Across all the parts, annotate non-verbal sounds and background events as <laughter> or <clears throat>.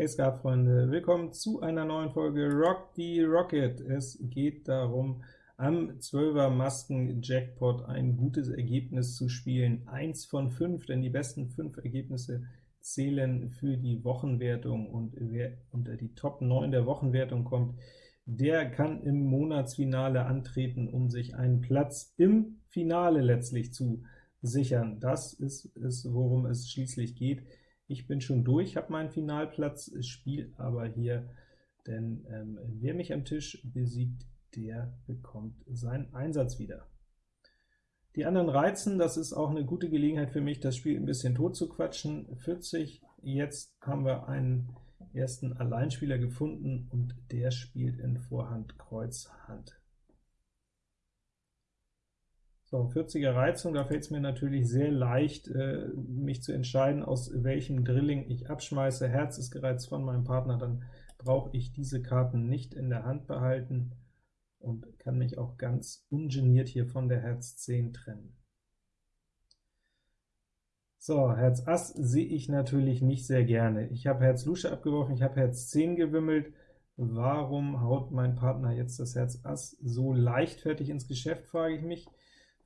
Hey Skatfreunde, willkommen zu einer neuen Folge Rock the Rocket. Es geht darum, am 12er Masken Jackpot ein gutes Ergebnis zu spielen. Eins von fünf, denn die besten fünf Ergebnisse zählen für die Wochenwertung, und wer unter die Top 9 der Wochenwertung kommt, der kann im Monatsfinale antreten, um sich einen Platz im Finale letztlich zu sichern. Das ist es, worum es schließlich geht. Ich bin schon durch, habe meinen Finalplatz, spiele aber hier, denn ähm, wer mich am Tisch besiegt, der bekommt seinen Einsatz wieder. Die anderen reizen, das ist auch eine gute Gelegenheit für mich, das Spiel ein bisschen tot zu quatschen. 40, jetzt haben wir einen ersten Alleinspieler gefunden, und der spielt in Vorhand Kreuz Hand. So, 40er Reizung, da fällt es mir natürlich sehr leicht, äh, mich zu entscheiden, aus welchem Drilling ich abschmeiße. Herz ist gereizt von meinem Partner, dann brauche ich diese Karten nicht in der Hand behalten und kann mich auch ganz ungeniert hier von der Herz 10 trennen. So, Herz Ass sehe ich natürlich nicht sehr gerne. Ich habe Herz Lusche abgeworfen, ich habe Herz 10 gewimmelt. Warum haut mein Partner jetzt das Herz Ass so leichtfertig ins Geschäft, frage ich mich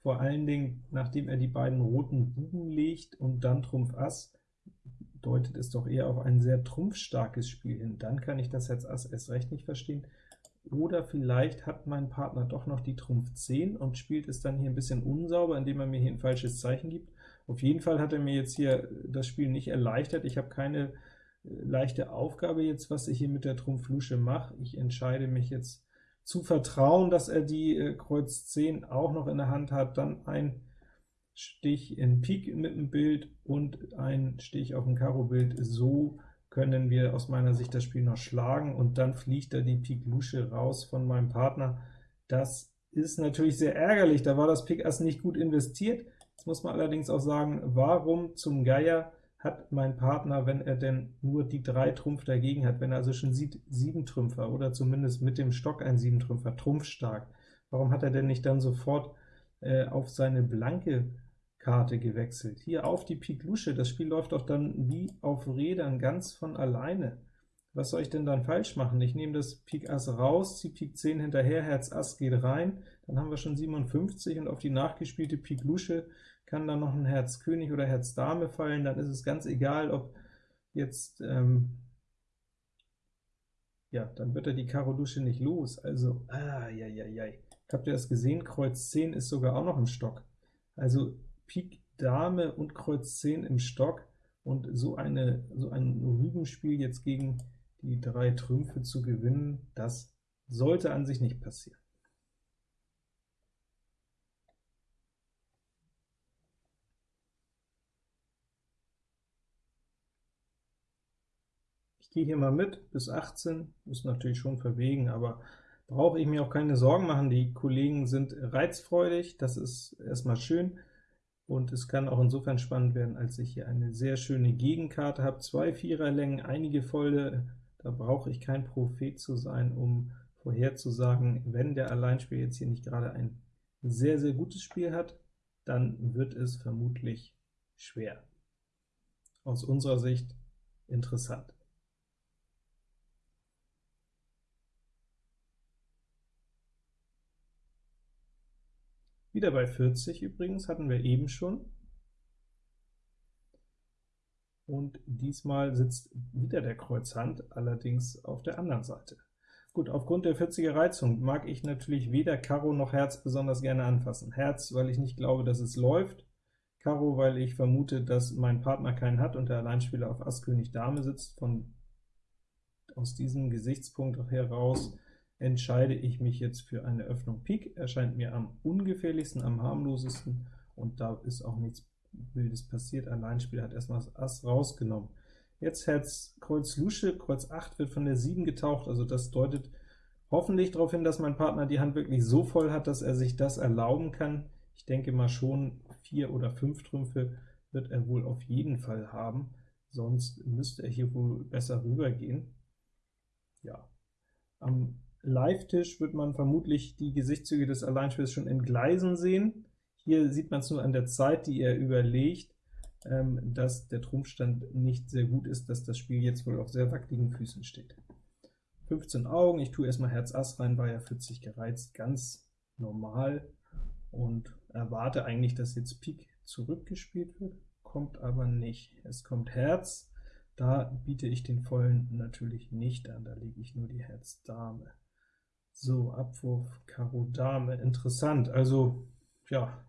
vor allen Dingen, nachdem er die beiden roten Buben legt und dann Trumpf Ass, deutet es doch eher auf ein sehr trumpfstarkes Spiel hin. Dann kann ich das Herz Ass erst recht nicht verstehen. Oder vielleicht hat mein Partner doch noch die Trumpf 10 und spielt es dann hier ein bisschen unsauber, indem er mir hier ein falsches Zeichen gibt. Auf jeden Fall hat er mir jetzt hier das Spiel nicht erleichtert. Ich habe keine äh, leichte Aufgabe jetzt, was ich hier mit der Trumpf Lusche mache. Ich entscheide mich jetzt zu vertrauen, dass er die äh, Kreuz 10 auch noch in der Hand hat, dann ein Stich in Pik mit dem Bild und ein Stich auf dem Karo-Bild. So können wir aus meiner Sicht das Spiel noch schlagen, und dann fliegt da die Pik Lusche raus von meinem Partner. Das ist natürlich sehr ärgerlich, da war das Pik Ass nicht gut investiert. Jetzt muss man allerdings auch sagen, warum zum Geier hat mein Partner, wenn er denn nur die drei Trumpf dagegen hat, wenn er also schon sieht, sieben Trümpfer oder zumindest mit dem Stock ein sieben Trümpfer, trumpfstark, warum hat er denn nicht dann sofort äh, auf seine blanke Karte gewechselt? Hier auf die Pik Lusche, das Spiel läuft doch dann wie auf Rädern ganz von alleine. Was soll ich denn dann falsch machen? Ich nehme das Pik Ass raus, ziehe Pik 10 hinterher, Herz Ass geht rein, dann haben wir schon 57, und auf die nachgespielte Pik Lusche kann dann noch ein Herz König oder Herz Dame fallen, dann ist es ganz egal, ob jetzt, ähm, ja, dann wird er die Karo Lusche nicht los, also, ah, ja, ja, ja. Habt ihr das gesehen? Kreuz 10 ist sogar auch noch im Stock. Also Pik Dame und Kreuz 10 im Stock, und so, eine, so ein Rübenspiel jetzt gegen die drei Trümpfe zu gewinnen, das sollte an sich nicht passieren. Gehe hier mal mit, bis 18, ist natürlich schon verwegen, aber brauche ich mir auch keine Sorgen machen. Die Kollegen sind reizfreudig, das ist erstmal schön, und es kann auch insofern spannend werden, als ich hier eine sehr schöne Gegenkarte habe, zwei Viererlängen, einige volle da brauche ich kein Prophet zu sein, um vorherzusagen, wenn der Alleinspieler jetzt hier nicht gerade ein sehr, sehr gutes Spiel hat, dann wird es vermutlich schwer. Aus unserer Sicht interessant. Wieder bei 40 übrigens, hatten wir eben schon und diesmal sitzt wieder der Kreuzhand, allerdings auf der anderen Seite. Gut, aufgrund der 40er Reizung mag ich natürlich weder Karo noch Herz besonders gerne anfassen. Herz, weil ich nicht glaube, dass es läuft, Karo, weil ich vermute, dass mein Partner keinen hat und der Alleinspieler auf Ass König Dame sitzt. Von aus diesem Gesichtspunkt heraus entscheide ich mich jetzt für eine Öffnung Pik, erscheint mir am ungefährlichsten, am harmlosesten, und da ist auch nichts Wildes passiert. Alleinspieler hat erstmal das Ass rausgenommen. Jetzt Herz Kreuz Lusche, Kreuz 8 wird von der 7 getaucht, also das deutet hoffentlich darauf hin, dass mein Partner die Hand wirklich so voll hat, dass er sich das erlauben kann. Ich denke mal schon, 4 oder 5 Trümpfe wird er wohl auf jeden Fall haben, sonst müsste er hier wohl besser rübergehen. Ja, am Live-Tisch wird man vermutlich die Gesichtszüge des Alleinspielers schon entgleisen sehen. Hier sieht man es nur an der Zeit, die er überlegt. ähm, dass der Trumpfstand nicht sehr gut ist, dass das Spiel jetzt wohl auf sehr wackeligen Füßen steht. 15 Augen, ich tue erstmal Herz Ass rein, war ja 40 gereizt, ganz normal und erwarte eigentlich, dass jetzt Pik zurückgespielt wird, kommt aber nicht. Es kommt Herz, da biete ich den vollen natürlich nicht an, da lege ich nur die Herz Dame. So, Abwurf Karo Dame, interessant, also, ja,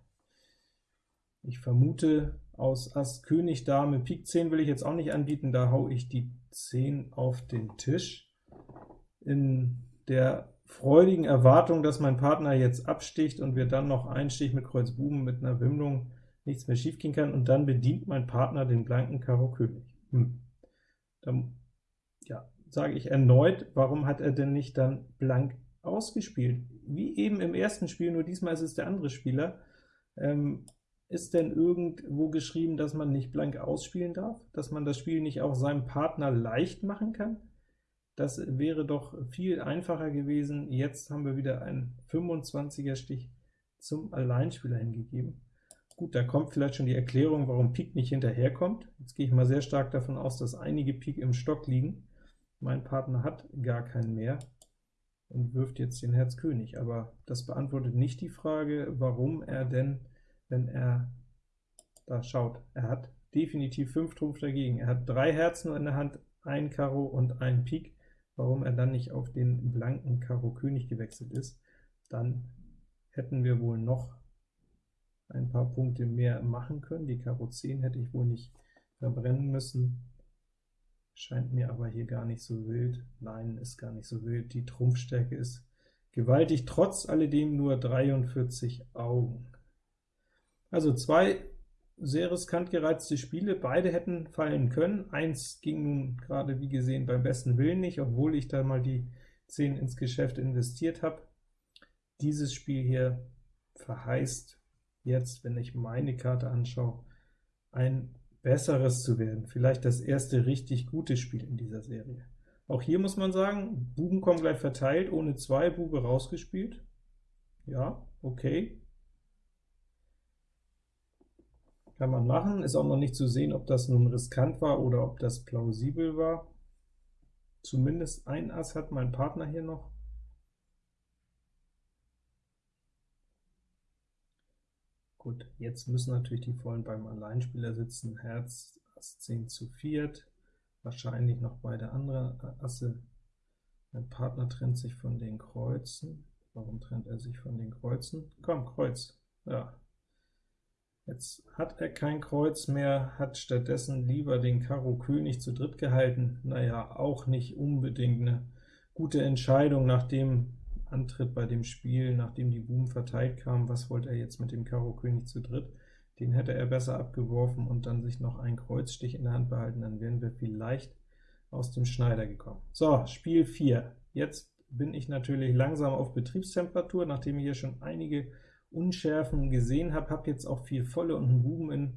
ich vermute, aus Ass König Dame Pik 10 will ich jetzt auch nicht anbieten, da hau ich die 10 auf den Tisch. In der freudigen Erwartung, dass mein Partner jetzt absticht und wir dann noch einen Stich mit Kreuz Buben mit einer Wimmlung nichts mehr schief gehen kann, und dann bedient mein Partner den blanken Karo König. Hm. Dann ja, sage ich erneut, warum hat er denn nicht dann blank ausgespielt? Wie eben im ersten Spiel, nur diesmal ist es der andere Spieler. Ähm, ist denn irgendwo geschrieben, dass man nicht blank ausspielen darf? Dass man das Spiel nicht auch seinem Partner leicht machen kann? Das wäre doch viel einfacher gewesen. Jetzt haben wir wieder einen 25er Stich zum Alleinspieler hingegeben. Gut, da kommt vielleicht schon die Erklärung, warum Pik nicht hinterherkommt. Jetzt gehe ich mal sehr stark davon aus, dass einige Pik im Stock liegen. Mein Partner hat gar keinen mehr und wirft jetzt den Herz König, aber das beantwortet nicht die Frage, warum er denn, wenn er da schaut, er hat definitiv 5 Trumpf dagegen. Er hat drei Herzen in der Hand, ein Karo und ein Pik, warum er dann nicht auf den blanken Karo König gewechselt ist. Dann hätten wir wohl noch ein paar Punkte mehr machen können. Die Karo 10 hätte ich wohl nicht verbrennen müssen. Scheint mir aber hier gar nicht so wild. Nein, ist gar nicht so wild. Die Trumpfstärke ist gewaltig, trotz alledem nur 43 Augen. Also zwei sehr riskant gereizte Spiele, beide hätten fallen können. Eins ging nun gerade wie gesehen beim besten Willen nicht, obwohl ich da mal die 10 ins Geschäft investiert habe. Dieses Spiel hier verheißt jetzt, wenn ich meine Karte anschaue, ein besseres zu werden, vielleicht das erste richtig gute Spiel in dieser Serie. Auch hier muss man sagen, Buben kommen gleich verteilt, ohne zwei Bube rausgespielt. Ja, okay. Kann man machen, ist auch noch nicht zu sehen, ob das nun riskant war oder ob das plausibel war. Zumindest ein Ass hat mein Partner hier noch. Gut, jetzt müssen natürlich die Vollen beim Alleinspieler sitzen. Herz, Ass 10 zu viert, wahrscheinlich noch beide andere Asse. Mein Partner trennt sich von den Kreuzen. Warum trennt er sich von den Kreuzen? Komm, Kreuz. Ja. Jetzt hat er kein Kreuz mehr, hat stattdessen lieber den Karo König zu dritt gehalten. Naja, auch nicht unbedingt eine gute Entscheidung, nachdem antritt bei dem Spiel, nachdem die Buben verteilt kamen, was wollte er jetzt mit dem Karo König zu dritt? Den hätte er besser abgeworfen und dann sich noch einen Kreuzstich in der Hand behalten, dann wären wir vielleicht aus dem Schneider gekommen. So, Spiel 4. Jetzt bin ich natürlich langsam auf Betriebstemperatur, nachdem ich hier schon einige Unschärfen gesehen habe, habe jetzt auch vier volle und einen Buben in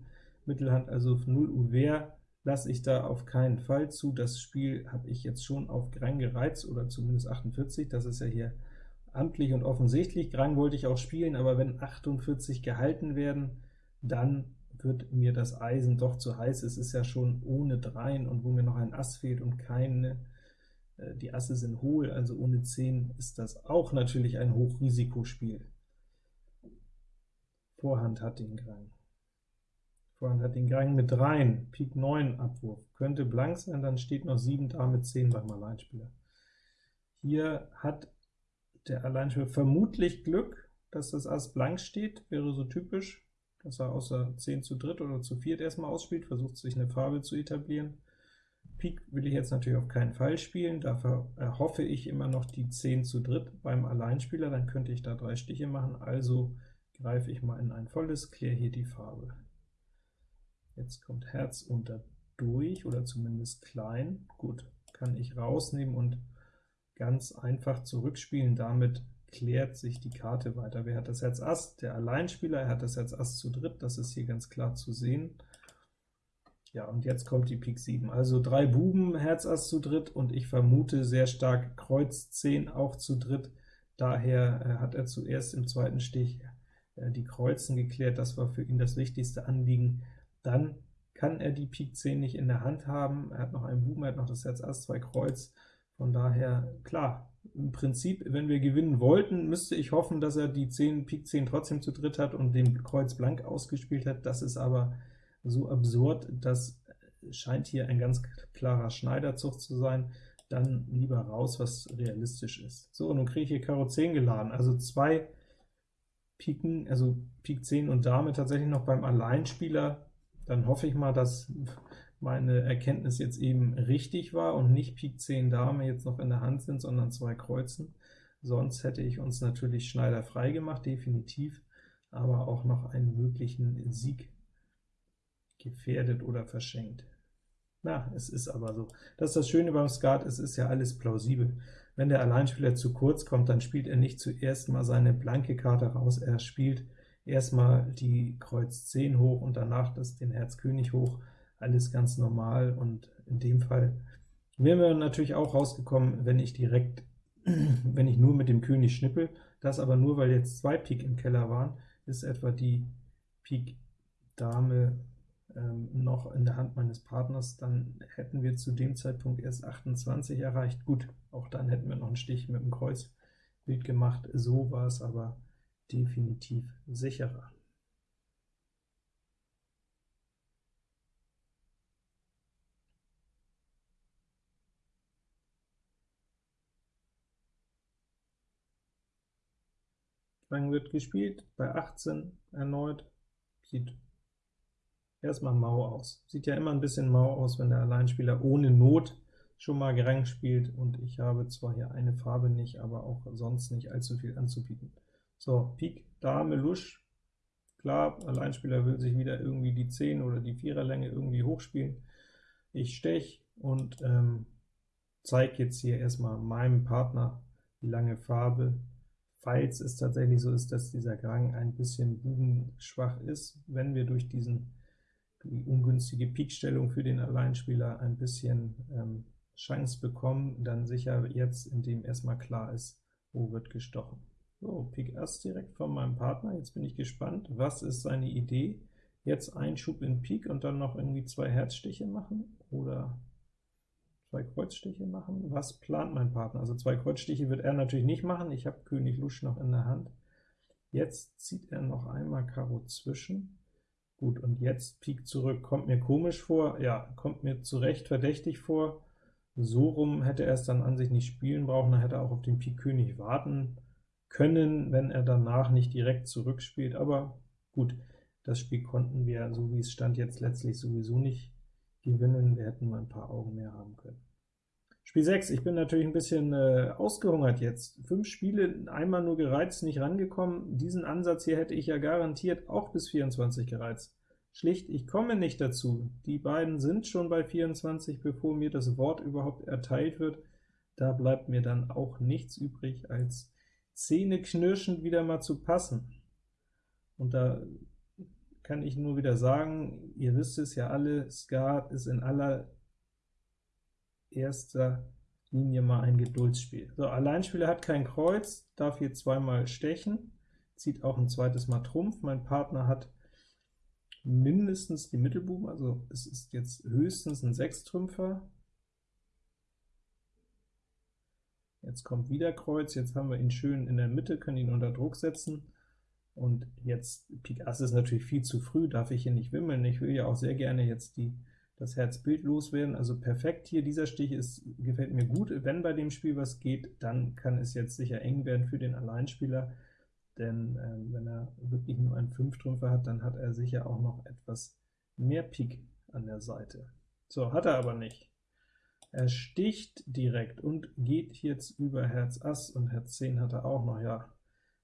Mittelhand, also 0 Uhr lasse ich da auf keinen Fall zu. Das Spiel habe ich jetzt schon auf Grang gereizt, oder zumindest 48, das ist ja hier amtlich und offensichtlich. Grang wollte ich auch spielen, aber wenn 48 gehalten werden, dann wird mir das Eisen doch zu heiß. Es ist ja schon ohne Dreien, und wo mir noch ein Ass fehlt und keine, äh, die Asse sind hohl, also ohne 10 ist das auch natürlich ein Hochrisikospiel. Vorhand hat den Grang. Vorhand hat den Grang mit Dreien, Pik 9 Abwurf. Könnte blank sein, dann steht noch 7 Dame 10 beim Alleinspieler. Hier hat der Alleinspieler vermutlich Glück, dass das Ass blank steht, wäre so typisch, dass er außer 10 zu dritt oder zu viert erstmal ausspielt, versucht sich eine Farbe zu etablieren. Pik will ich jetzt natürlich auf keinen Fall spielen, dafür erhoffe ich immer noch die 10 zu dritt beim Alleinspieler, dann könnte ich da drei Stiche machen, also greife ich mal in ein volles, kläre hier die Farbe. Jetzt kommt Herz unter durch, oder zumindest klein. Gut, kann ich rausnehmen und ganz einfach zurückspielen. Damit klärt sich die Karte weiter. Wer hat das Herz Ass? Der Alleinspieler, er hat das Herz Ass zu dritt, das ist hier ganz klar zu sehen. Ja, und jetzt kommt die Pik 7. Also drei Buben, Herz Ass zu dritt, und ich vermute sehr stark Kreuz 10 auch zu dritt. Daher äh, hat er zuerst im zweiten Stich äh, die Kreuzen geklärt, das war für ihn das wichtigste Anliegen. Dann kann er die Pik 10 nicht in der Hand haben. Er hat noch einen Buben, er hat noch das Herz Ass, zwei Kreuz. Von daher, klar, im Prinzip, wenn wir gewinnen wollten, müsste ich hoffen, dass er die 10, Pik 10 trotzdem zu dritt hat und den Kreuz blank ausgespielt hat. Das ist aber so absurd, das scheint hier ein ganz klarer Schneiderzug zu sein. Dann lieber raus, was realistisch ist. So, nun kriege ich hier Karo 10 geladen, also zwei Piken, also Pik 10 und Dame tatsächlich noch beim Alleinspieler. Dann hoffe ich mal, dass meine Erkenntnis jetzt eben richtig war und nicht Pik 10 Dame jetzt noch in der Hand sind, sondern zwei Kreuzen. Sonst hätte ich uns natürlich Schneider frei gemacht, definitiv, aber auch noch einen möglichen Sieg gefährdet oder verschenkt. Na, es ist aber so. Das ist das Schöne beim Skat, es ist ja alles plausibel. Wenn der Alleinspieler zu kurz kommt, dann spielt er nicht zuerst mal seine blanke Karte raus, er spielt erstmal die Kreuz 10 hoch und danach das den Herz König hoch, alles ganz normal, und in dem Fall wären wir natürlich auch rausgekommen, wenn ich direkt, <clears throat> wenn ich nur mit dem König schnippel, das aber nur, weil jetzt zwei Pik im Keller waren, ist etwa die Pik Dame ähm, noch in der Hand meines Partners, dann hätten wir zu dem Zeitpunkt erst 28 erreicht. Gut, auch dann hätten wir noch einen Stich mit dem Kreuzbild gemacht, so war es aber definitiv sicherer. Lang wird gespielt, bei 18 erneut, sieht erstmal mau aus. Sieht ja immer ein bisschen mau aus, wenn der Alleinspieler ohne Not schon mal Gerang spielt, und ich habe zwar hier eine Farbe nicht, aber auch sonst nicht allzu viel anzubieten. So, Pik, Dame, Lusch, klar, Alleinspieler will sich wieder irgendwie die 10 oder die 4er Länge irgendwie hochspielen. Ich stech und ähm, zeige jetzt hier erstmal meinem Partner die lange Farbe, falls es tatsächlich so ist, dass dieser Grang ein bisschen bubenschwach ist, wenn wir durch diesen die ungünstige Pikstellung für den Alleinspieler ein bisschen ähm, Chance bekommen, dann sicher jetzt, indem erstmal klar ist, wo wird gestochen. So, Pik Ass direkt von meinem Partner, jetzt bin ich gespannt, was ist seine Idee? Jetzt ein Schub in Pik und dann noch irgendwie zwei Herzstiche machen, oder zwei Kreuzstiche machen? Was plant mein Partner? Also zwei Kreuzstiche wird er natürlich nicht machen, ich habe König Lusch noch in der Hand. Jetzt zieht er noch einmal Karo zwischen, Gut, und jetzt Pik zurück, kommt mir komisch vor, ja, kommt mir zu Recht verdächtig vor. So rum hätte er es dann an sich nicht spielen brauchen, dann hätte er auch auf den Pik König warten können, wenn er danach nicht direkt zurückspielt, aber gut, das Spiel konnten wir, so wie es stand, jetzt letztlich sowieso nicht gewinnen, wir hätten nur ein paar Augen mehr haben können. Spiel 6, ich bin natürlich ein bisschen äh, ausgehungert jetzt. Fünf Spiele, einmal nur gereizt, nicht rangekommen. Diesen Ansatz hier hätte ich ja garantiert auch bis 24 gereizt. Schlicht, ich komme nicht dazu. Die beiden sind schon bei 24, bevor mir das Wort überhaupt erteilt wird. Da bleibt mir dann auch nichts übrig, als zähneknirschend wieder mal zu passen. Und da kann ich nur wieder sagen, ihr wisst es ja alle, Skat ist in aller erster Linie mal ein Geduldsspiel. So, Alleinspieler hat kein Kreuz, darf hier zweimal stechen, zieht auch ein zweites Mal Trumpf. Mein Partner hat mindestens die Mittelbuben, also es ist jetzt höchstens ein Sechstrümpfer. Jetzt kommt wieder Kreuz, jetzt haben wir ihn schön in der Mitte, können ihn unter Druck setzen. Und jetzt, Pik Ass ist natürlich viel zu früh, darf ich hier nicht wimmeln. Ich will ja auch sehr gerne jetzt die das Herzbild loswerden. Also perfekt hier, dieser Stich ist, gefällt mir gut. Wenn bei dem Spiel was geht, dann kann es jetzt sicher eng werden für den Alleinspieler, denn äh, wenn er wirklich nur einen Fünftrümpfer hat, dann hat er sicher auch noch etwas mehr Pik an der Seite. So, hat er aber nicht. Er sticht direkt und geht jetzt über Herz Ass, und Herz 10 hat er auch noch, ja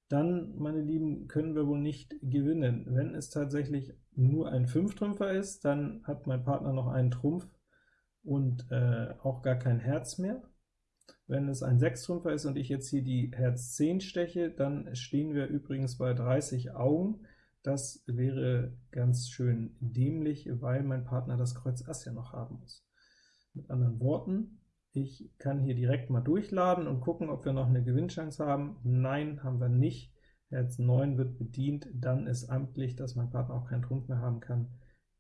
dann, meine Lieben, können wir wohl nicht gewinnen. Wenn es tatsächlich nur ein Fünftrümpfer ist, dann hat mein Partner noch einen Trumpf und äh, auch gar kein Herz mehr. Wenn es ein Sechstrümpfer ist und ich jetzt hier die Herz 10 steche, dann stehen wir übrigens bei 30 Augen. Das wäre ganz schön dämlich, weil mein Partner das Kreuz Ass ja noch haben muss. Mit anderen Worten, ich kann hier direkt mal durchladen und gucken, ob wir noch eine Gewinnchance haben. Nein, haben wir nicht. Herz 9 wird bedient, dann ist amtlich, dass mein Partner auch keinen Trumpf mehr haben kann.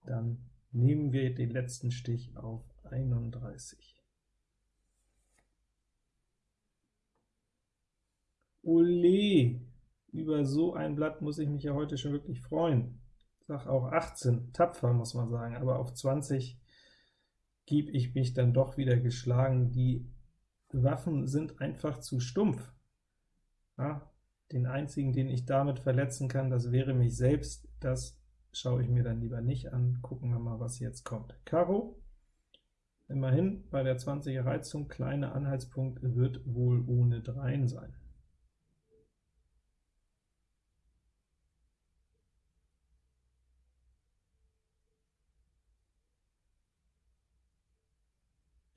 Dann nehmen wir den letzten Stich auf 31. Ole, über so ein Blatt muss ich mich ja heute schon wirklich freuen. Sag auch 18, tapfer muss man sagen, aber auf 20 gebe ich mich dann doch wieder geschlagen. Die Waffen sind einfach zu stumpf. Ja, den einzigen, den ich damit verletzen kann, das wäre mich selbst. Das schaue ich mir dann lieber nicht an. Gucken wir mal, was jetzt kommt. Karo, immerhin bei der 20er Reizung, kleiner Anhaltspunkt, wird wohl ohne Dreien sein.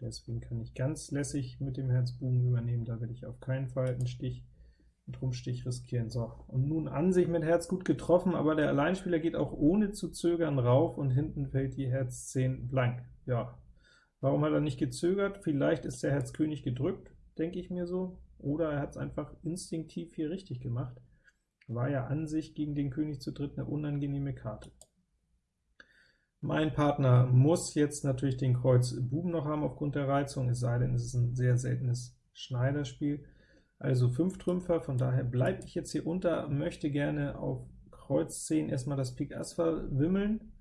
Deswegen kann ich ganz lässig mit dem Herz Buben übernehmen, da will ich auf keinen Fall einen Stich, einen Trumpfstich riskieren. So, und nun an sich mit Herz gut getroffen, aber der Alleinspieler geht auch ohne zu zögern rauf, und hinten fällt die Herz 10 blank. Ja, warum hat er nicht gezögert? Vielleicht ist der Herz König gedrückt, denke ich mir so, oder er hat es einfach instinktiv hier richtig gemacht. War ja an sich gegen den König zu dritt eine unangenehme Karte. Mein Partner muss jetzt natürlich den Kreuz Buben noch haben aufgrund der Reizung, es sei denn, es ist ein sehr seltenes Schneiderspiel. Also 5 Trümpfer, von daher bleibe ich jetzt hier unter, möchte gerne auf Kreuz 10 erstmal das Pik Ass verwimmeln,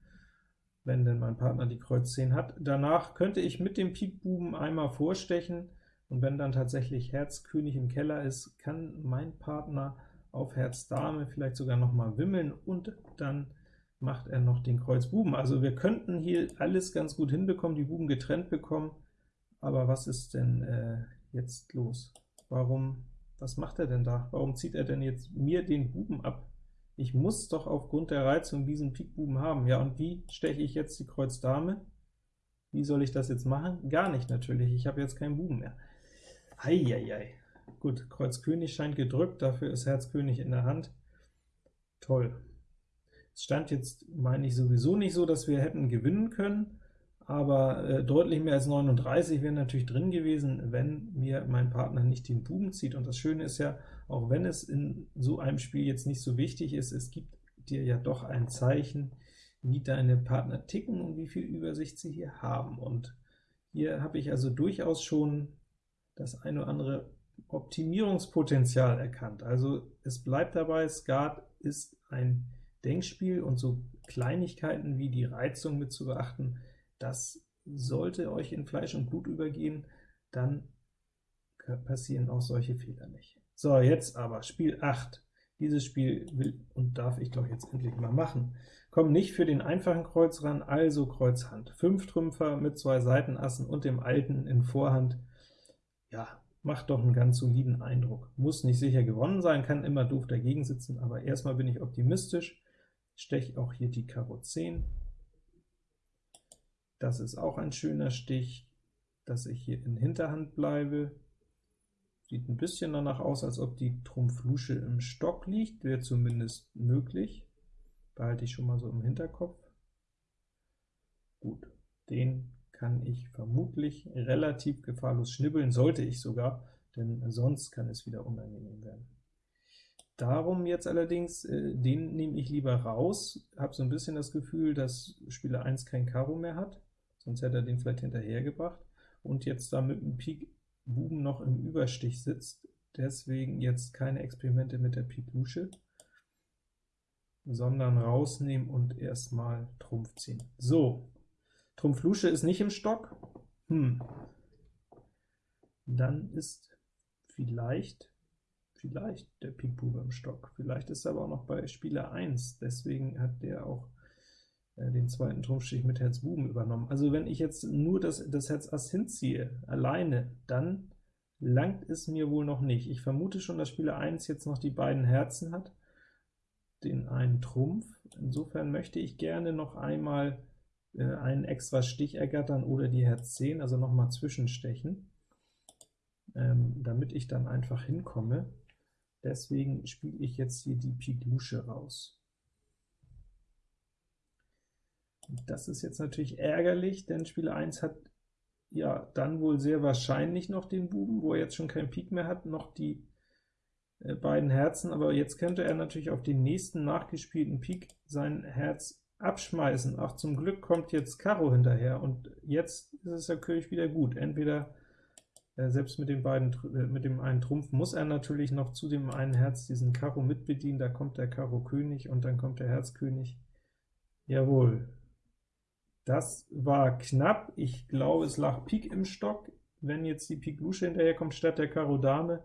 wenn denn mein Partner die Kreuz 10 hat. Danach könnte ich mit dem Pik Buben einmal vorstechen, und wenn dann tatsächlich Herz König im Keller ist, kann mein Partner auf Herz Dame vielleicht sogar noch mal wimmeln und dann macht er noch den Kreuz Buben. Also wir könnten hier alles ganz gut hinbekommen, die Buben getrennt bekommen, aber was ist denn äh, jetzt los? Warum, was macht er denn da? Warum zieht er denn jetzt mir den Buben ab? Ich muss doch aufgrund der Reizung diesen Pik Buben haben. Ja, und wie steche ich jetzt die Kreuz Dame? Wie soll ich das jetzt machen? Gar nicht natürlich, ich habe jetzt keinen Buben mehr. Eieiei. Gut, Kreuz König scheint gedrückt, dafür ist Herz König in der Hand. Toll. Stand jetzt, meine ich, sowieso nicht so, dass wir hätten gewinnen können, aber äh, deutlich mehr als 39 wäre natürlich drin gewesen, wenn mir mein Partner nicht den Buben zieht. Und das Schöne ist ja, auch wenn es in so einem Spiel jetzt nicht so wichtig ist, es gibt dir ja doch ein Zeichen, wie deine Partner ticken und wie viel Übersicht sie hier haben. Und hier habe ich also durchaus schon das eine oder andere Optimierungspotenzial erkannt. Also es bleibt dabei, Skat ist ein Denkspiel und so Kleinigkeiten wie die Reizung mit zu beachten, das sollte euch in Fleisch und Blut übergehen, dann passieren auch solche Fehler nicht. So, jetzt aber Spiel 8. Dieses Spiel will und darf ich doch jetzt endlich mal machen. Komm nicht für den einfachen Kreuz ran, also Kreuz Hand. 5 Trümpfer mit zwei Seitenassen und dem alten in Vorhand. Ja, macht doch einen ganz soliden Eindruck. Muss nicht sicher gewonnen sein, kann immer doof dagegen sitzen, aber erstmal bin ich optimistisch steche auch hier die Karo 10. Das ist auch ein schöner Stich, dass ich hier in Hinterhand bleibe. Sieht ein bisschen danach aus, als ob die Trumpf-Lusche im Stock liegt, wäre zumindest möglich. Behalte ich schon mal so im Hinterkopf. Gut, den kann ich vermutlich relativ gefahrlos schnibbeln, sollte ich sogar, denn sonst kann es wieder unangenehm werden. Darum jetzt allerdings, äh, den nehme ich lieber raus, habe so ein bisschen das Gefühl, dass Spieler 1 kein Karo mehr hat, sonst hätte er den vielleicht hinterhergebracht, und jetzt da mit dem Pik Buben noch im Überstich sitzt, deswegen jetzt keine Experimente mit der Pik Lusche, sondern rausnehmen und erstmal Trumpf ziehen. So, Trumpf Lusche ist nicht im Stock, hm. dann ist vielleicht vielleicht der Pik Bube im Stock. Vielleicht ist er aber auch noch bei Spieler 1, deswegen hat der auch äh, den zweiten Trumpfstich mit Herz Buben übernommen. Also wenn ich jetzt nur das, das Herz Ass hinziehe, alleine, dann langt es mir wohl noch nicht. Ich vermute schon, dass Spieler 1 jetzt noch die beiden Herzen hat, den einen Trumpf. Insofern möchte ich gerne noch einmal äh, einen extra Stich ergattern oder die Herz 10, also nochmal zwischenstechen, ähm, damit ich dann einfach hinkomme. Deswegen spiele ich jetzt hier die Pik Lusche raus. Das ist jetzt natürlich ärgerlich, denn Spieler 1 hat ja dann wohl sehr wahrscheinlich noch den Buben, wo er jetzt schon kein Pik mehr hat, noch die äh, beiden Herzen, aber jetzt könnte er natürlich auf den nächsten nachgespielten Pik sein Herz abschmeißen. Ach, zum Glück kommt jetzt Karo hinterher, und jetzt ist es König wieder gut. Entweder selbst mit den beiden, äh, mit dem einen Trumpf muss er natürlich noch zu dem einen Herz diesen Karo mitbedienen, da kommt der Karo König und dann kommt der Herz König. Jawohl, das war knapp. Ich glaube, es lag Pik im Stock. Wenn jetzt die Pik Lusche hinterherkommt statt der Karo Dame,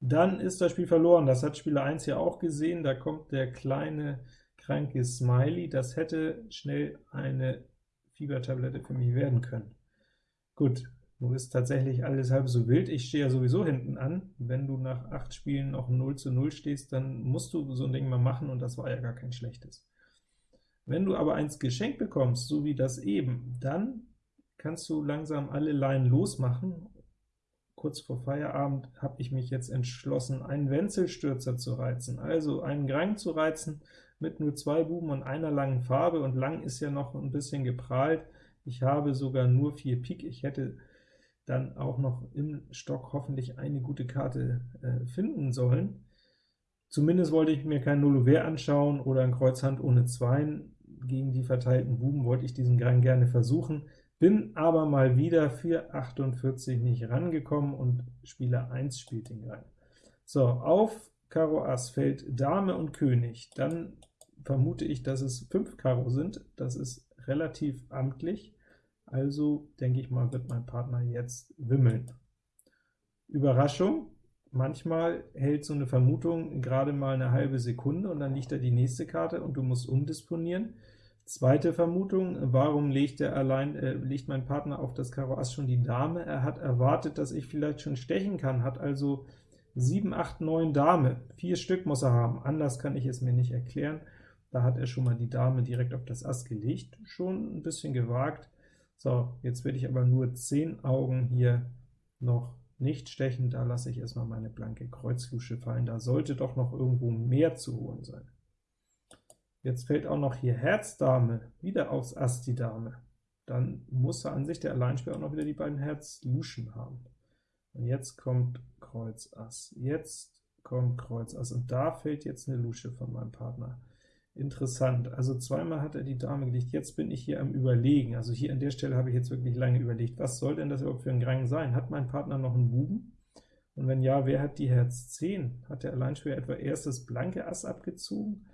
dann ist das Spiel verloren. Das hat Spieler 1 ja auch gesehen. Da kommt der kleine, kranke Smiley. Das hätte schnell eine Fiebertablette für mich werden können. Gut, nun ist tatsächlich alles halb so wild. Ich stehe ja sowieso hinten an. Wenn du nach 8 Spielen noch 0 zu 0 stehst, dann musst du so ein Ding mal machen, und das war ja gar kein schlechtes. Wenn du aber eins geschenkt bekommst, so wie das eben, dann kannst du langsam alle Leinen losmachen. Kurz vor Feierabend habe ich mich jetzt entschlossen, einen Wenzelstürzer zu reizen, also einen Grang zu reizen mit nur zwei Buben und einer langen Farbe, und lang ist ja noch ein bisschen geprahlt. Ich habe sogar nur vier Pik, ich hätte dann auch noch im Stock hoffentlich eine gute Karte äh, finden sollen. Zumindest wollte ich mir kein Nullover anschauen oder ein Kreuzhand ohne Zweien. Gegen die verteilten Buben wollte ich diesen Gang gerne versuchen, bin aber mal wieder für 48 nicht rangekommen und Spieler 1 spielt den Gang. So, auf Karo Ass fällt Dame und König, dann vermute ich, dass es 5 Karo sind, das ist relativ amtlich, also denke ich mal, wird mein Partner jetzt wimmeln. Überraschung, Manchmal hält so eine Vermutung gerade mal eine halbe Sekunde, und dann liegt da die nächste Karte, und du musst umdisponieren. Zweite Vermutung, warum legt, er allein, äh, legt mein Partner auf das Karo Ass schon die Dame? Er hat erwartet, dass ich vielleicht schon stechen kann, hat also 7, 8, 9 Dame. Vier Stück muss er haben, anders kann ich es mir nicht erklären. Da hat er schon mal die Dame direkt auf das Ass gelegt, schon ein bisschen gewagt. So, jetzt werde ich aber nur 10 Augen hier noch nicht stechen, da lasse ich erstmal meine blanke Kreuzlusche fallen. Da sollte doch noch irgendwo mehr zu holen sein. Jetzt fällt auch noch hier Herz Dame, wieder aufs Ass die Dame. Dann muss er an sich der Alleinspieler auch noch wieder die beiden Herz-Luschen haben. Und jetzt kommt Kreuz Ass, jetzt kommt Kreuz Ass, und da fällt jetzt eine Lusche von meinem Partner. Interessant, also zweimal hat er die Dame gelegt, jetzt bin ich hier am Überlegen, also hier an der Stelle habe ich jetzt wirklich lange überlegt, was soll denn das überhaupt für ein Grang sein? Hat mein Partner noch einen Buben? Und wenn ja, wer hat die Herz 10? Hat der Alleinspieler etwa erst das blanke Ass abgezogen?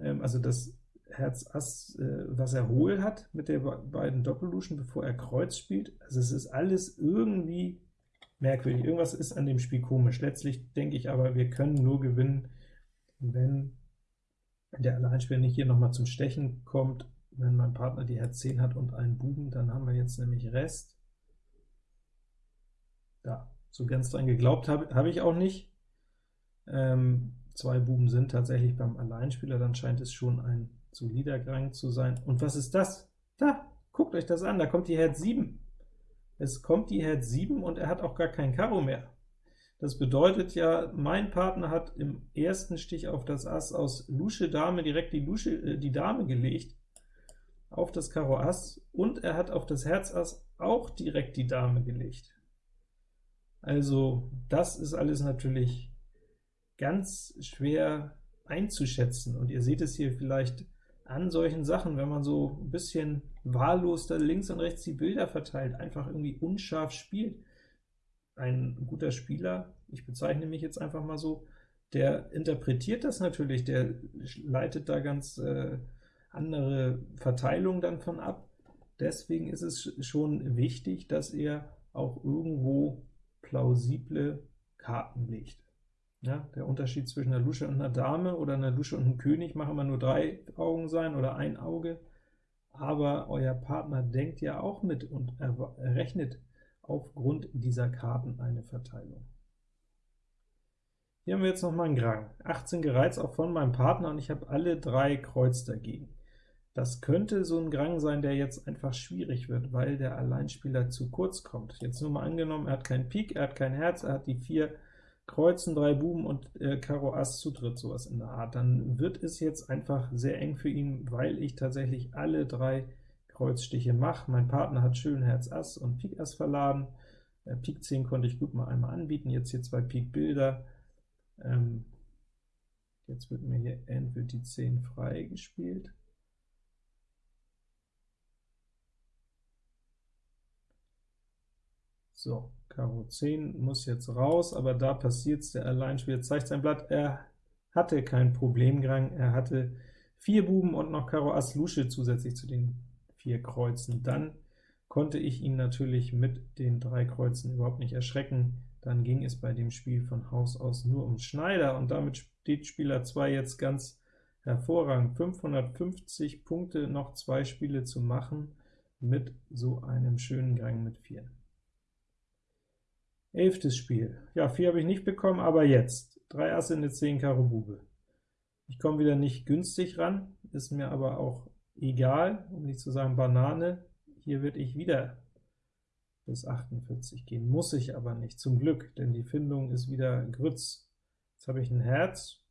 Ähm, also das Herz Ass, äh, was er hohl hat mit der beiden Doppelluschen, bevor er Kreuz spielt. Also es ist alles irgendwie merkwürdig, irgendwas ist an dem Spiel komisch. Letztlich denke ich aber, wir können nur gewinnen, wenn der Alleinspieler nicht hier nochmal zum Stechen kommt, wenn mein Partner die Herz 10 hat und einen Buben, dann haben wir jetzt nämlich Rest. Da, so ganz dran geglaubt habe hab ich auch nicht. Ähm, zwei Buben sind tatsächlich beim Alleinspieler, dann scheint es schon ein solider Gang zu sein. Und was ist das? Da, guckt euch das an, da kommt die Herz 7. Es kommt die Herz 7 und er hat auch gar kein Karo mehr. Das bedeutet ja, mein Partner hat im ersten Stich auf das Ass aus Lusche Dame direkt die, Lusche, äh, die Dame gelegt, auf das Karo Ass, und er hat auf das Herz Ass auch direkt die Dame gelegt. Also das ist alles natürlich ganz schwer einzuschätzen, und ihr seht es hier vielleicht an solchen Sachen, wenn man so ein bisschen wahllos da links und rechts die Bilder verteilt, einfach irgendwie unscharf spielt, ein guter Spieler, ich bezeichne mich jetzt einfach mal so, der interpretiert das natürlich, der leitet da ganz äh, andere Verteilungen dann von ab. Deswegen ist es schon wichtig, dass er auch irgendwo plausible Karten legt. Ja, der Unterschied zwischen einer Lusche und einer Dame oder einer Lusche und einem König machen wir nur drei Augen sein oder ein Auge, aber euer Partner denkt ja auch mit und rechnet aufgrund dieser Karten eine Verteilung. Hier haben wir jetzt noch mal einen Grang. 18 gereizt auch von meinem Partner, und ich habe alle drei Kreuz dagegen. Das könnte so ein Grang sein, der jetzt einfach schwierig wird, weil der Alleinspieler zu kurz kommt. Jetzt nur mal angenommen, er hat keinen Pik, er hat kein Herz, er hat die vier Kreuzen, drei Buben und äh, Karo Ass zu dritt, sowas in der Art. Dann wird es jetzt einfach sehr eng für ihn, weil ich tatsächlich alle drei Kreuzstiche mache. Mein Partner hat schön Herz Ass und Pik Ass verladen. Äh, Pik 10 konnte ich gut mal einmal anbieten, jetzt hier zwei Pik Bilder. Ähm, jetzt wird mir hier entweder die 10 freigespielt. So, Karo 10 muss jetzt raus, aber da passiert es, der Alleinspieler zeigt sein Blatt, er hatte kein Problemgrang, er hatte vier Buben und noch Karo Ass Lusche zusätzlich zu den vier Kreuzen. Dann konnte ich ihn natürlich mit den drei Kreuzen überhaupt nicht erschrecken. Dann ging es bei dem Spiel von Haus aus nur um Schneider, und damit steht Spieler 2 jetzt ganz hervorragend. 550 Punkte, noch zwei Spiele zu machen mit so einem schönen Gang mit 4. Elftes Spiel. Ja, 4 habe ich nicht bekommen, aber jetzt. 3 Asse, eine 10 Karo Bube. Ich komme wieder nicht günstig ran, ist mir aber auch egal, um nicht zu sagen Banane. Hier würde ich wieder bis 48 gehen, muss ich aber nicht, zum Glück, denn die Findung ist wieder Grütz. Jetzt habe ich ein Herz,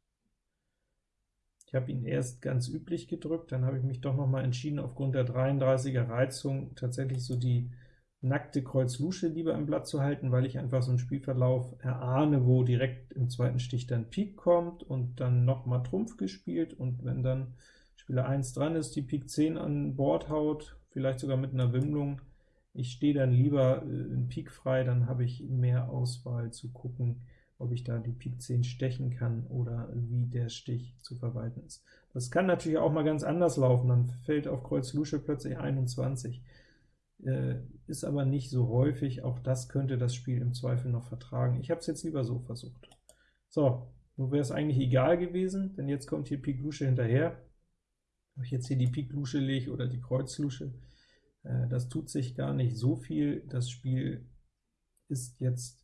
ich habe ihn erst ganz üblich gedrückt, dann habe ich mich doch noch mal entschieden, aufgrund der 33er Reizung tatsächlich so die nackte Kreuz Lusche lieber im Blatt zu halten, weil ich einfach so einen Spielverlauf erahne, wo direkt im zweiten Stich dann Pik kommt und dann noch mal Trumpf gespielt, und wenn dann Spieler 1 dran ist, die Pik 10 an Bord haut, vielleicht sogar mit einer Wimmlung, ich stehe dann lieber äh, in Pik frei, dann habe ich mehr Auswahl zu gucken, ob ich da die Pik 10 stechen kann oder wie der Stich zu verwalten ist. Das kann natürlich auch mal ganz anders laufen, dann fällt auf Kreuz Lusche plötzlich 21, äh, ist aber nicht so häufig, auch das könnte das Spiel im Zweifel noch vertragen. Ich habe es jetzt lieber so versucht. So, nun wäre es eigentlich egal gewesen, denn jetzt kommt hier Pik Lusche hinterher. Ob ich jetzt hier die Pik Lusche lege oder die Kreuz Lusche, äh, das tut sich gar nicht so viel. Das Spiel ist jetzt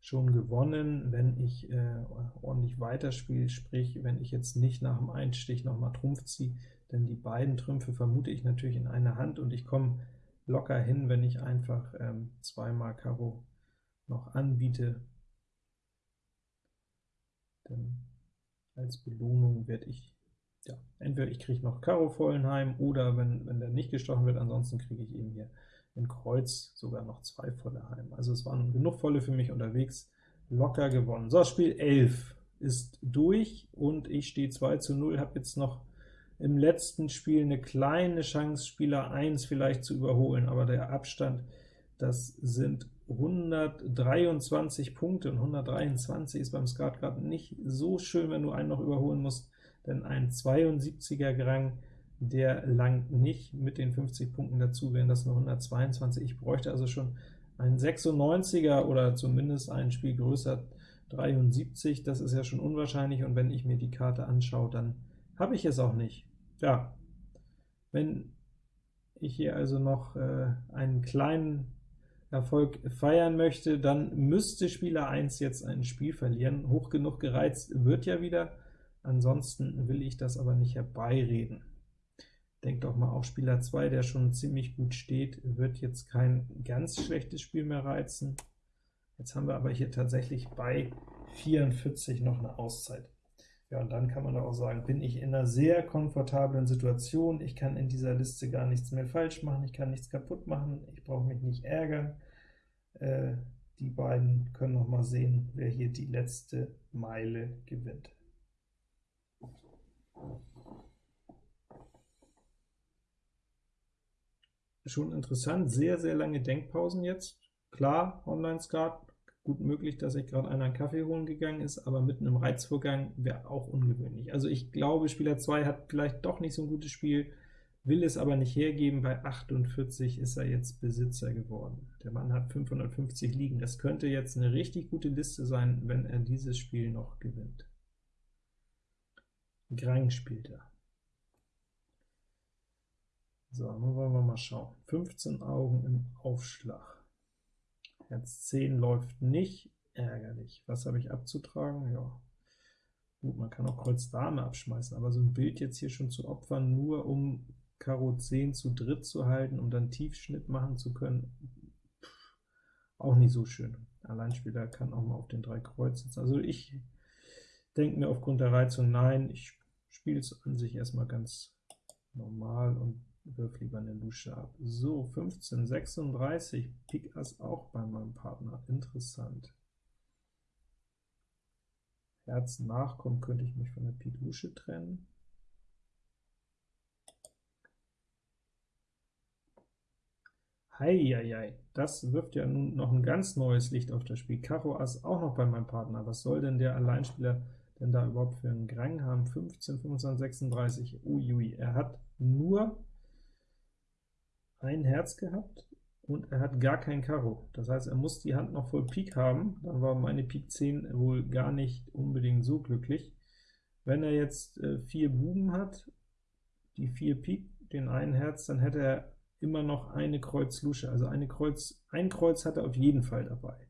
schon gewonnen, wenn ich äh, ordentlich weiterspiele, sprich, wenn ich jetzt nicht nach dem Einstich noch mal Trumpf ziehe, denn die beiden Trümpfe vermute ich natürlich in einer Hand, und ich komme locker hin, wenn ich einfach ähm, zweimal Karo noch anbiete. Denn als Belohnung werde ich, ja, entweder ich kriege noch Karo Vollenheim, oder wenn, wenn der nicht gestochen wird, ansonsten kriege ich eben hier in Kreuz sogar noch zwei volle heim. Also es waren genug volle für mich unterwegs, locker gewonnen. So, Spiel 11 ist durch, und ich stehe 2 zu 0, habe jetzt noch im letzten Spiel eine kleine Chance, Spieler 1 vielleicht zu überholen, aber der Abstand, das sind 123 Punkte, und 123 ist beim Skat gerade nicht so schön, wenn du einen noch überholen musst, denn ein 72er Grang der langt nicht mit den 50 Punkten dazu, wären das nur 122. Ich bräuchte also schon einen 96er oder zumindest ein Spiel größer 73, das ist ja schon unwahrscheinlich, und wenn ich mir die Karte anschaue, dann habe ich es auch nicht. Ja, wenn ich hier also noch äh, einen kleinen Erfolg feiern möchte, dann müsste Spieler 1 jetzt ein Spiel verlieren. Hoch genug gereizt wird ja wieder, ansonsten will ich das aber nicht herbeireden. Denkt doch mal, auch Spieler 2, der schon ziemlich gut steht, wird jetzt kein ganz schlechtes Spiel mehr reizen. Jetzt haben wir aber hier tatsächlich bei 44 noch eine Auszeit. Ja, und dann kann man auch sagen, bin ich in einer sehr komfortablen Situation, ich kann in dieser Liste gar nichts mehr falsch machen, ich kann nichts kaputt machen, ich brauche mich nicht ärgern. Äh, die beiden können noch mal sehen, wer hier die letzte Meile gewinnt. Schon interessant, sehr, sehr lange Denkpausen jetzt. Klar, Online-Skat, gut möglich, dass sich gerade einer einen Kaffee holen gegangen ist, aber mitten im Reizvorgang wäre auch ungewöhnlich. Also ich glaube, Spieler 2 hat vielleicht doch nicht so ein gutes Spiel, will es aber nicht hergeben, bei 48 ist er jetzt Besitzer geworden. Der Mann hat 550 liegen, das könnte jetzt eine richtig gute Liste sein, wenn er dieses Spiel noch gewinnt. Grang spielt er. So, nun wollen wir mal schauen. 15 Augen im Aufschlag. Herz 10 läuft nicht, ärgerlich. Was habe ich abzutragen? Ja, gut, man kann auch Kreuz Dame abschmeißen, aber so ein Bild jetzt hier schon zu opfern, nur um Karo 10 zu dritt zu halten, um dann Tiefschnitt machen zu können, pff, auch nicht so schön. Alleinspieler kann auch mal auf den drei Kreuz sitzen. Also ich denke mir aufgrund der Reizung, nein, ich spiele es an sich erstmal ganz normal und wirf lieber eine Lusche ab. So, 15, 36, Pik Ass auch bei meinem Partner, interessant. Herz nachkommt, könnte ich mich von der Pik Lusche trennen. Heieiei, das wirft ja nun noch ein ganz neues Licht auf das Spiel. Karo Ass auch noch bei meinem Partner. Was soll denn der Alleinspieler denn da überhaupt für einen Grang haben? 15, 25, 36, uiui. Er hat nur ein Herz gehabt und er hat gar kein Karo. Das heißt, er muss die Hand noch voll Pik haben, dann war meine Pik 10 wohl gar nicht unbedingt so glücklich. Wenn er jetzt äh, vier Buben hat, die vier Pik, den einen Herz, dann hätte er immer noch eine Kreuz Lusche, also eine Kreuz, ein Kreuz hat er auf jeden Fall dabei.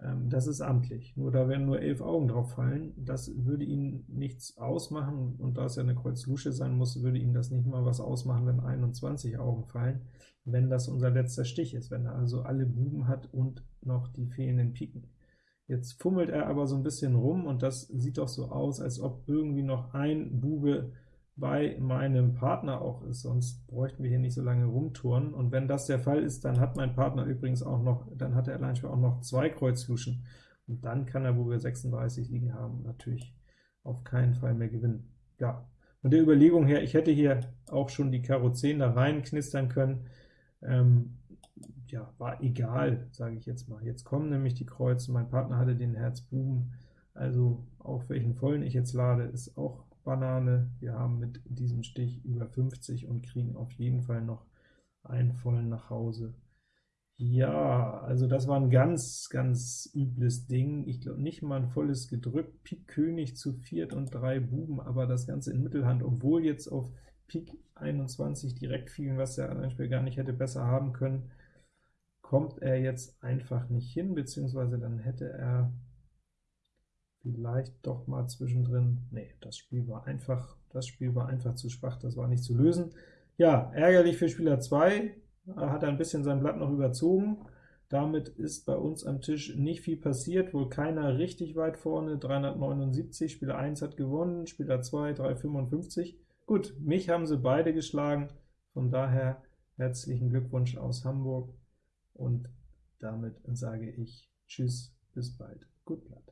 Ähm, das ist amtlich, nur da werden nur elf Augen drauf fallen, das würde ihn nichts ausmachen, und da es ja eine Kreuz Lusche sein muss, würde ihm das nicht mal was ausmachen, wenn 21 Augen fallen, wenn das unser letzter Stich ist, wenn er also alle Buben hat und noch die fehlenden Piken. Jetzt fummelt er aber so ein bisschen rum, und das sieht doch so aus, als ob irgendwie noch ein Bube bei meinem Partner auch ist, sonst bräuchten wir hier nicht so lange rumturnen. Und wenn das der Fall ist, dann hat mein Partner übrigens auch noch, dann hat der Alleinspieler auch noch zwei Kreuzluschen, und dann kann er, wo wir 36 liegen haben, natürlich auf keinen Fall mehr gewinnen. Ja, von der Überlegung her, ich hätte hier auch schon die Karo 10 da rein knistern können, ähm, ja, war egal, sage ich jetzt mal. Jetzt kommen nämlich die Kreuze, mein Partner hatte den Herz Buben, also auf welchen vollen ich jetzt lade, ist auch Banane. Wir haben mit diesem Stich über 50 und kriegen auf jeden Fall noch einen vollen nach Hause. Ja, also das war ein ganz, ganz übles Ding. Ich glaube nicht mal ein volles gedrückt. Pik König zu viert und drei Buben, aber das Ganze in Mittelhand, obwohl jetzt auf Pik 21 direkt fielen, was der andere Spieler gar nicht hätte besser haben können, kommt er jetzt einfach nicht hin, beziehungsweise dann hätte er vielleicht doch mal zwischendrin, nee, das Spiel war einfach, das Spiel war einfach zu schwach, das war nicht zu lösen. Ja, ärgerlich für Spieler 2, hat ein bisschen sein Blatt noch überzogen, damit ist bei uns am Tisch nicht viel passiert, wohl keiner richtig weit vorne, 379, Spieler 1 hat gewonnen, Spieler 2 355. Gut, mich haben sie beide geschlagen, von daher herzlichen Glückwunsch aus Hamburg, und damit sage ich Tschüss, bis bald, gut Blatt.